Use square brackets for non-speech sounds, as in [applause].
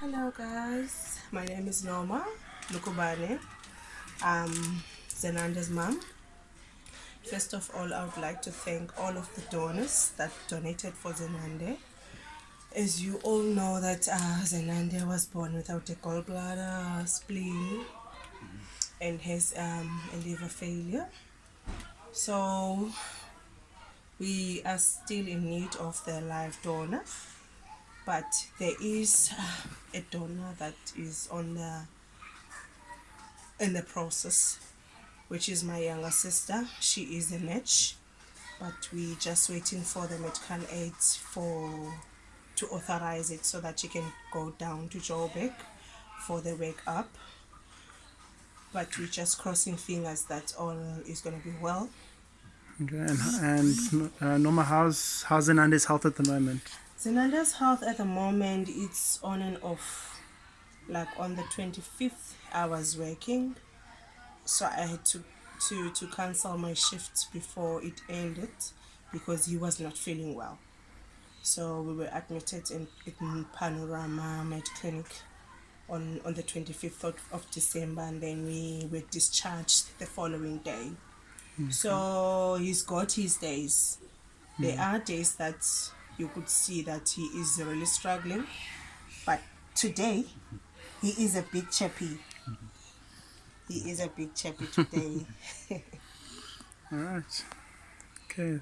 Hello guys, my name is Norma Lukubane. I'm Zenande's mom. First of all, I would like to thank all of the donors that donated for Zenande. As you all know that uh, Zenande was born without a gallbladder, spleen, and has um, a liver failure. So we are still in need of the live donor but there is uh, a donor that is on the in the process which is my younger sister. She is a match but we just waiting for the medical aids for to authorize it so that she can go down to Joburg for the wake up. But we're just crossing fingers that all is going to be well. Okay, and, and uh, Norma, how's how's Zenande's health at the moment? Zenande's health at the moment it's on and off. Like on the 25th I was working so I had to to to cancel my shift before it ended because he was not feeling well. So we were admitted in, in Panorama Med Clinic on, on the 25th of, of December and then we were discharged the following day. Mm-hmm. So he's got his days. There mm. are days that you could see that he is really struggling, but today he is a big chappy. He is a big chappy today. [laughs] All right. Okay.